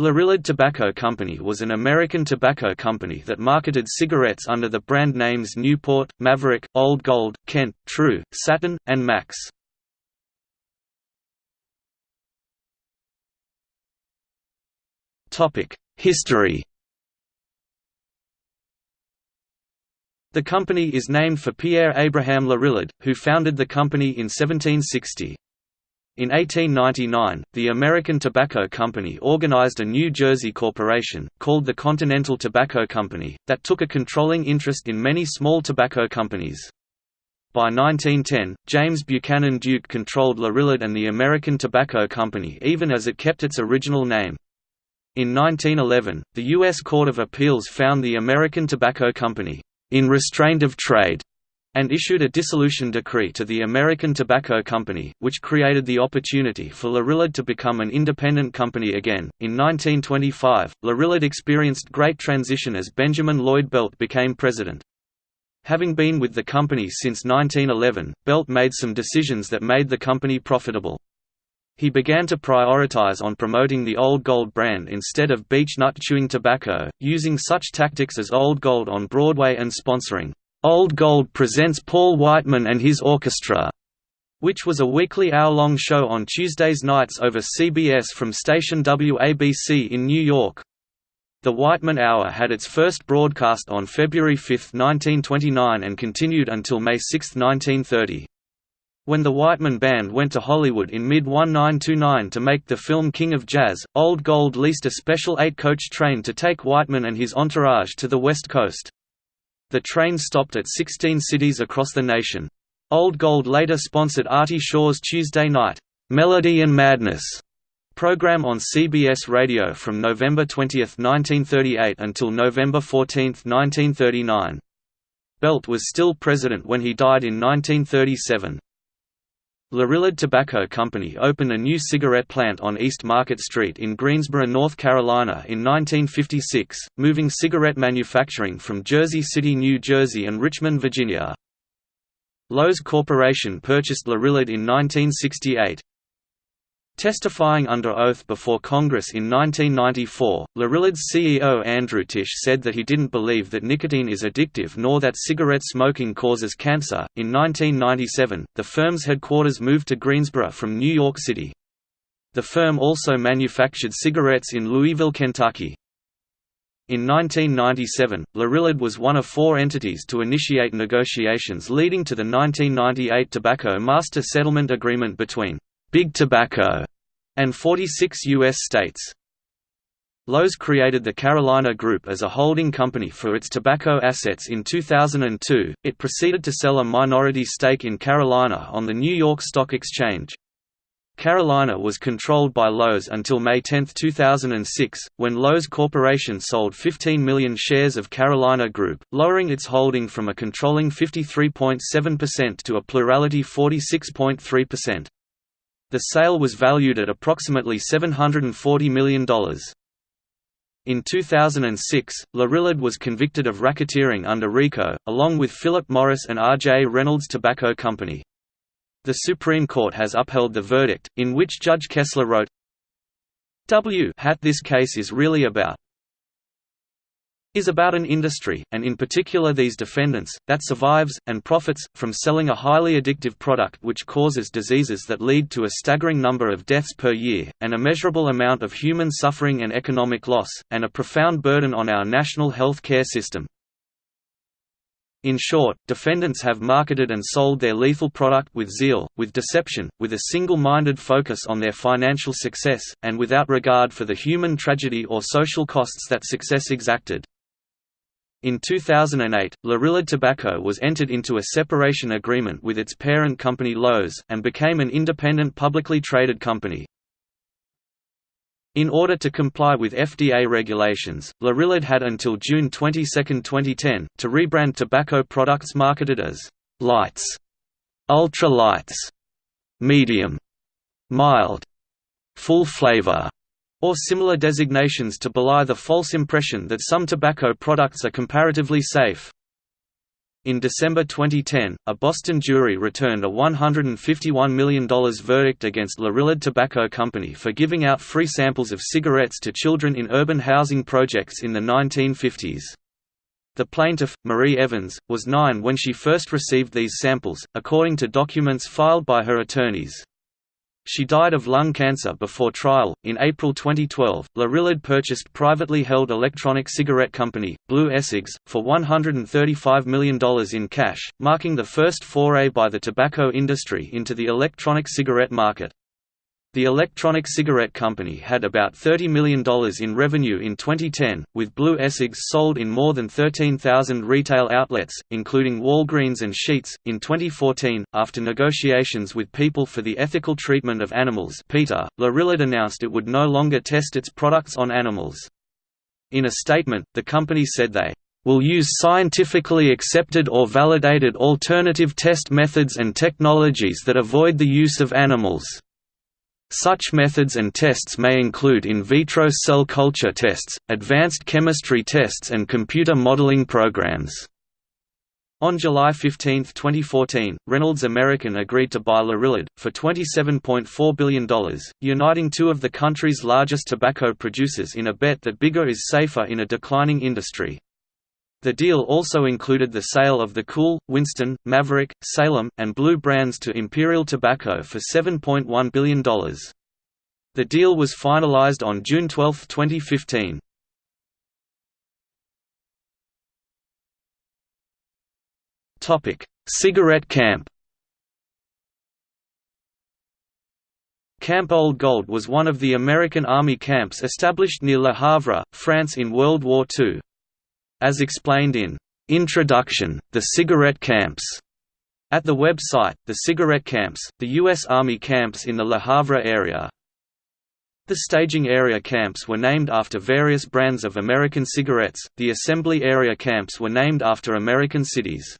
Lorillard Tobacco Company was an American tobacco company that marketed cigarettes under the brand names Newport, Maverick, Old Gold, Kent, True, Satin, and Max. History The company is named for Pierre Abraham Lorillard, who founded the company in 1760. In 1899, the American Tobacco Company organized a New Jersey corporation, called the Continental Tobacco Company, that took a controlling interest in many small tobacco companies. By 1910, James Buchanan Duke controlled Lorillard and the American Tobacco Company even as it kept its original name. In 1911, the U.S. Court of Appeals found the American Tobacco Company, "...in restraint of trade", and issued a dissolution decree to the American Tobacco Company, which created the opportunity for Lorillard to become an independent company again. In 1925, Lorillard experienced great transition as Benjamin Lloyd Belt became president. Having been with the company since 1911, Belt made some decisions that made the company profitable. He began to prioritize on promoting the Old Gold brand instead of beech nut chewing tobacco, using such tactics as Old Gold on Broadway and sponsoring Old Gold presents Paul Whiteman and his orchestra, which was a weekly hour-long show on Tuesdays nights over CBS from station WABC in New York. The Whiteman Hour had its first broadcast on February 5, 1929 and continued until May 6, 1930. When the Whiteman Band went to Hollywood in mid-1929 to make the film King of Jazz, Old Gold leased a special eight-coach train to take Whiteman and his entourage to the West Coast. The train stopped at 16 cities across the nation. Old Gold later sponsored Artie Shaw's Tuesday night, "'Melody and Madness' program on CBS Radio from November 20, 1938 until November 14, 1939. Belt was still president when he died in 1937. Lorillard Tobacco Company opened a new cigarette plant on East Market Street in Greensboro, North Carolina in 1956, moving cigarette manufacturing from Jersey City, New Jersey and Richmond, Virginia. Loews Corporation purchased Lorillard in 1968. Testifying under oath before Congress in 1994, Lorillard's CEO Andrew Tisch said that he didn't believe that nicotine is addictive nor that cigarette smoking causes cancer. In 1997, the firm's headquarters moved to Greensboro from New York City. The firm also manufactured cigarettes in Louisville, Kentucky. In 1997, Lorillard was one of four entities to initiate negotiations leading to the 1998 Tobacco Master Settlement Agreement between Big Tobacco, and 46 U.S. states. Loews created the Carolina Group as a holding company for its tobacco assets in 2002. It proceeded to sell a minority stake in Carolina on the New York Stock Exchange. Carolina was controlled by Loews until May 10, 2006, when Loews Corporation sold 15 million shares of Carolina Group, lowering its holding from a controlling 53.7% to a plurality 46.3%. The sale was valued at approximately $740 million. In 2006, Lorillard was convicted of racketeering under RICO, along with Philip Morris and R.J. Reynolds Tobacco Company. The Supreme Court has upheld the verdict, in which Judge Kessler wrote, W hat this case is really about is about an industry, and in particular these defendants, that survives, and profits, from selling a highly addictive product which causes diseases that lead to a staggering number of deaths per year, an immeasurable amount of human suffering and economic loss, and a profound burden on our national health care system. In short, defendants have marketed and sold their lethal product with zeal, with deception, with a single-minded focus on their financial success, and without regard for the human tragedy or social costs that success exacted. In 2008, Lorillard Tobacco was entered into a separation agreement with its parent company Loews, and became an independent publicly traded company. In order to comply with FDA regulations, Lorillard had until June 22, 2010, to rebrand tobacco products marketed as «lights», «ultra lights», «medium», «mild», «full flavor», or similar designations to belie the false impression that some tobacco products are comparatively safe. In December 2010, a Boston jury returned a $151 million verdict against Lorillard Tobacco Company for giving out free samples of cigarettes to children in urban housing projects in the 1950s. The plaintiff, Marie Evans, was nine when she first received these samples, according to documents filed by her attorneys. She died of lung cancer before trial. In April 2012, Lorillard purchased privately held electronic cigarette company, blu eCigs, for $135 million in cash, marking the first foray by the tobacco industry into the electronic cigarette market. The Electronic Cigarette Company had about $30 million in revenue in 2010, with blu eCigs sold in more than 13,000 retail outlets, including Walgreens and Sheetz. In 2014, after negotiations with People for the Ethical Treatment of Animals PETA, Lorillard announced it would no longer test its products on animals. In a statement, the company said they will use scientifically accepted or validated alternative test methods and technologies that avoid the use of animals. Such methods and tests may include in vitro cell culture tests, advanced chemistry tests and computer modeling programs. On July 15, 2014, Reynolds American agreed to buy Lorillard, for $27.4 billion, uniting two of the country's largest tobacco producers in a bet that bigger is safer in a declining industry. The deal also included the sale of the Kool, Winston, Maverick, Salem, and Blue brands to Imperial Tobacco for $7.1 billion. The deal was finalized on June 12, 2015. Cigarette camp Camp Old Gold was one of the American Army camps established near Le Havre, France in World War II. As explained in Introduction, The Cigarette Camps. At the website, The Cigarette Camps, the U.S. Army camps in the Le Havre area. The staging area camps were named after various brands of American cigarettes, the assembly area camps were named after American cities.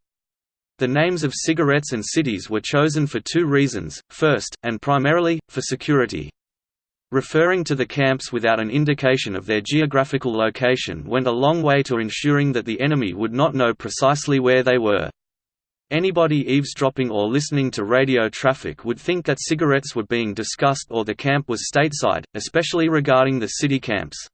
The names of cigarettes and cities were chosen for two reasons, first, and primarily, for security. Referring to the camps without an indication of their geographical location went a long way to ensuring that the enemy would not know precisely where they were. Anybody eavesdropping or listening to radio traffic would think that cigarettes were being discussed or the camp was stateside, especially regarding the city camps.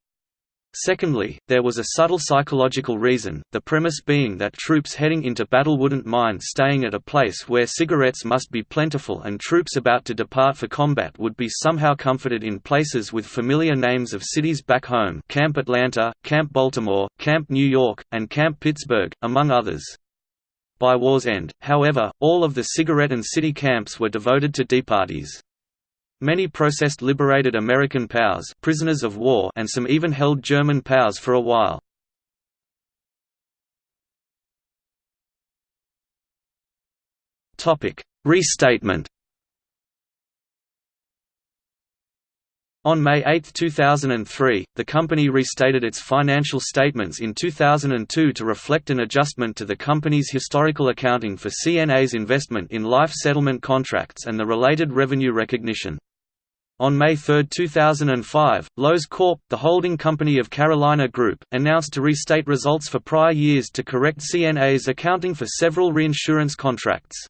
Secondly, there was a subtle psychological reason, the premise being that troops heading into battle wouldn't mind staying at a place where cigarettes must be plentiful and troops about to depart for combat would be somehow comforted in places with familiar names of cities back home Camp Atlanta, Camp Baltimore, Camp New York, and Camp Pittsburgh, among others. By war's end, however, all of the cigarette and city camps were devoted to departees. Many processed liberated American POWs prisoners of war and some even held German POWs for a while. Restatement On May 8, 2003, the company restated its financial statements in 2002 to reflect an adjustment to the company's historical accounting for CNA's investment in life settlement contracts and the related revenue recognition. On May 3, 2005, Loews Corp., the holding company of Carolina Group, announced to restate results for prior years to correct CNA's accounting for several reinsurance contracts.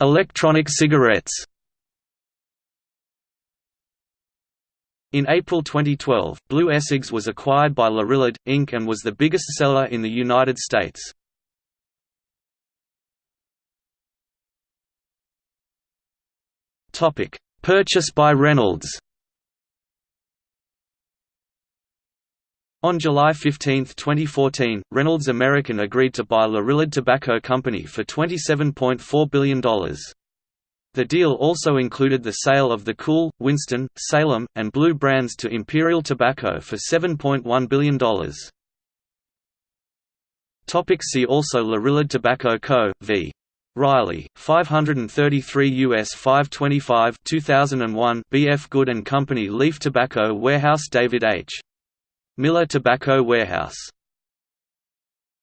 Electronic cigarettes In April 2012, blu eCigs was acquired by Lorillard, Inc. and was the biggest seller in the United States. Purchase by Reynolds. On July 15, 2014, Reynolds American agreed to buy Lorillard Tobacco Company for $27.4 billion. The deal also included the sale of the Kool, Winston, Salem, and Blue brands to Imperial Tobacco for $7.1 billion. See also Lorillard Tobacco Co. v. Riley, 533 US 525 2001 BF Good Company Leaf Tobacco Warehouse David H. Miller Tobacco Warehouse